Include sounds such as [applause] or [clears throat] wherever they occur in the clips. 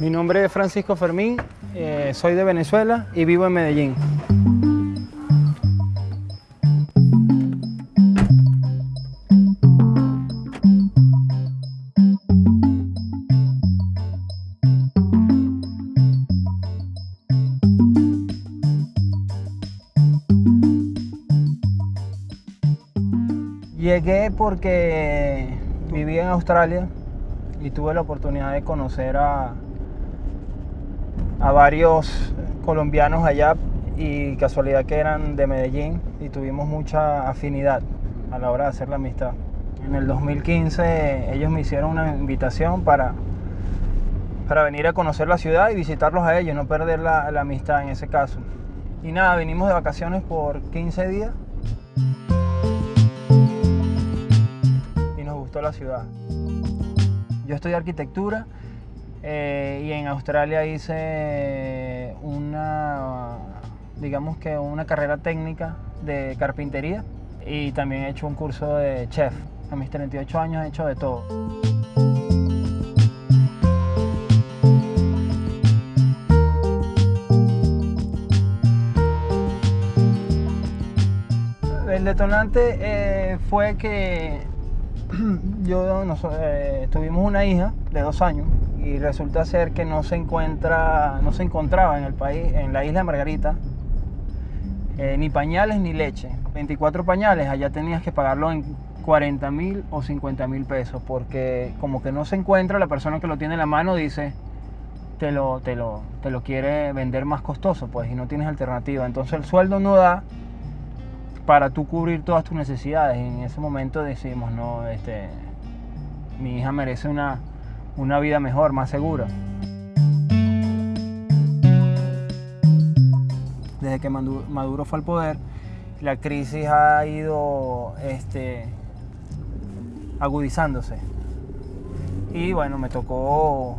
Mi nombre es Francisco Fermín, eh, soy de Venezuela y vivo en Medellín. Llegué porque viví en Australia y tuve la oportunidad de conocer a, a varios colombianos allá y casualidad que eran de Medellín y tuvimos mucha afinidad a la hora de hacer la amistad. En el 2015 ellos me hicieron una invitación para, para venir a conocer la ciudad y visitarlos a ellos, no perder la, la amistad en ese caso. Y nada, vinimos de vacaciones por 15 días la ciudad. Yo estudié arquitectura eh, y en Australia hice una, digamos que una carrera técnica de carpintería y también he hecho un curso de chef. A mis 38 años he hecho de todo. El detonante eh, fue que [clears throat] yo eh, tuvimos una hija de dos años y resulta ser que no se encuentra, no se encontraba en el país, en la isla de Margarita, eh, ni pañales ni leche. 24 pañales, allá tenías que pagarlo en 40 mil o 50 mil pesos, porque como que no se encuentra, la persona que lo tiene en la mano dice, te lo, te lo, te lo quiere vender más costoso, pues, y no tienes alternativa. Entonces el sueldo no da para tú cubrir todas tus necesidades. Y en ese momento decimos, no, este, mi hija merece una, una vida mejor, más segura. Desde que Maduro fue al poder, la crisis ha ido este, agudizándose. Y bueno, me tocó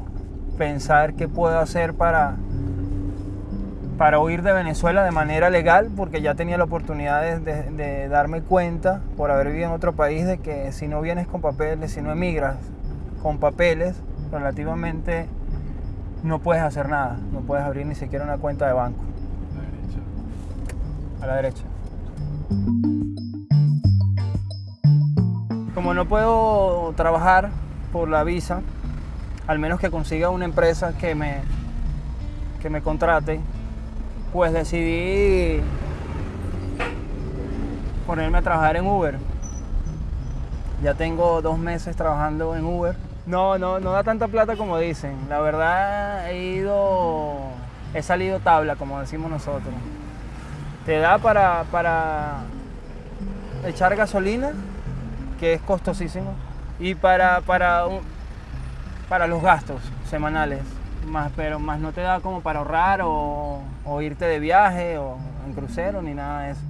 pensar qué puedo hacer para para huir de Venezuela de manera legal, porque ya tenía la oportunidad de, darme cuenta, por haber vivido en otro país, de que si no vienes con papeles, si no emigras con papeles, relativamente no puedes hacer nada, no puedes abrir ni siquiera una cuenta de banco. A la derecha. Como no puedo trabajar por la visa, al menos que consiga una empresa que me, que me contrate, pues decidí ponerme a trabajar en Uber. Ya tengo dos meses trabajando en Uber. No, no, no da tanta plata como dicen. La verdad he ido, he salido tabla, como decimos nosotros. Te da para, para echar gasolina, que es costosísimo, y para, para, para los gastos semanales más, pero más no te da como para ahorrar o, irte de viaje o en crucero ni nada de eso.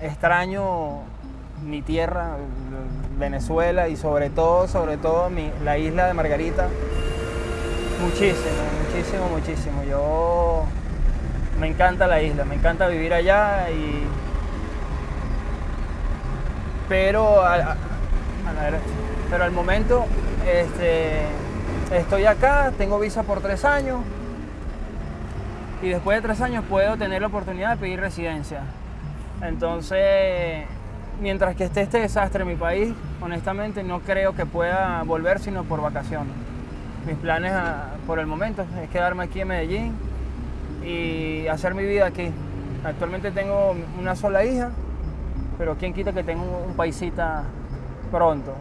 Extraño mi tierra, Venezuela y sobre todo, sobre todo mi, la isla de Margarita. Muchísimo, muchísimo, muchísimo. Yo me encanta la isla, me encanta vivir allá y pero pero al momento este, estoy acá, tengo visa por tres años y después de tres años puedo tener la oportunidad de pedir residencia. Entonces, mientras que esté este desastre en mi país, honestamente no creo que pueda volver sino por vacaciones. Mis planes ah, por el momento es quedarme aquí en Medellín y hacer mi vida aquí. Actualmente tengo una sola hija, pero quién quita que tenga un paisita pronto.